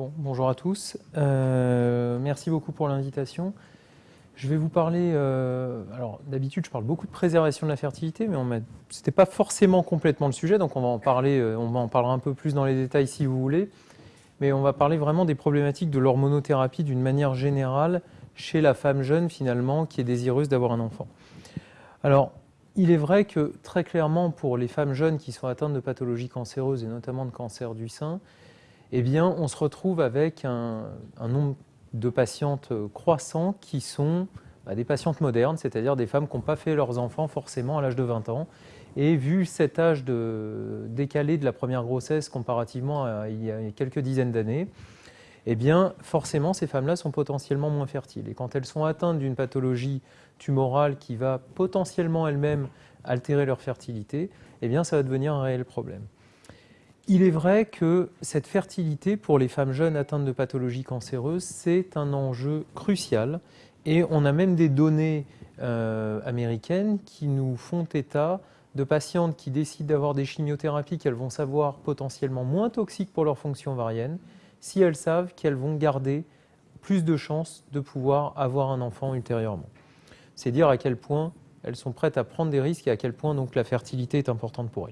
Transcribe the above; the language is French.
Bon, bonjour à tous. Euh, merci beaucoup pour l'invitation. Je vais vous parler, euh, alors d'habitude je parle beaucoup de préservation de la fertilité, mais ce n'était pas forcément complètement le sujet, donc on va en parler, euh, on va en parler un peu plus dans les détails si vous voulez, mais on va parler vraiment des problématiques de l'hormonothérapie d'une manière générale chez la femme jeune finalement qui est désireuse d'avoir un enfant. Alors, il est vrai que très clairement pour les femmes jeunes qui sont atteintes de pathologies cancéreuses et notamment de cancer du sein, eh bien, on se retrouve avec un, nombre de patientes croissants qui sont bah, des patientes modernes, c'est-à-dire des femmes qui n'ont pas fait leurs enfants forcément à l'âge de 20 ans. Et vu cet âge de, décalé de la première grossesse comparativement à il y a quelques dizaines d'années, eh bien, forcément, ces femmes-là sont potentiellement moins fertiles. Et quand elles sont atteintes d'une pathologie tumorale qui va potentiellement elle-même altérer leur fertilité, eh bien, ça va devenir un réel problème. Il est vrai que cette fertilité pour les femmes jeunes atteintes de pathologies cancéreuses, c'est un enjeu crucial et on a même des données euh, américaines qui nous font état de patientes qui décident d'avoir des chimiothérapies qu'elles vont savoir potentiellement moins toxiques pour leur fonction ovarienne si elles savent qu'elles vont garder plus de chances de pouvoir avoir un enfant ultérieurement. C'est dire à quel point elles sont prêtes à prendre des risques et à quel point donc la fertilité est importante pour elles.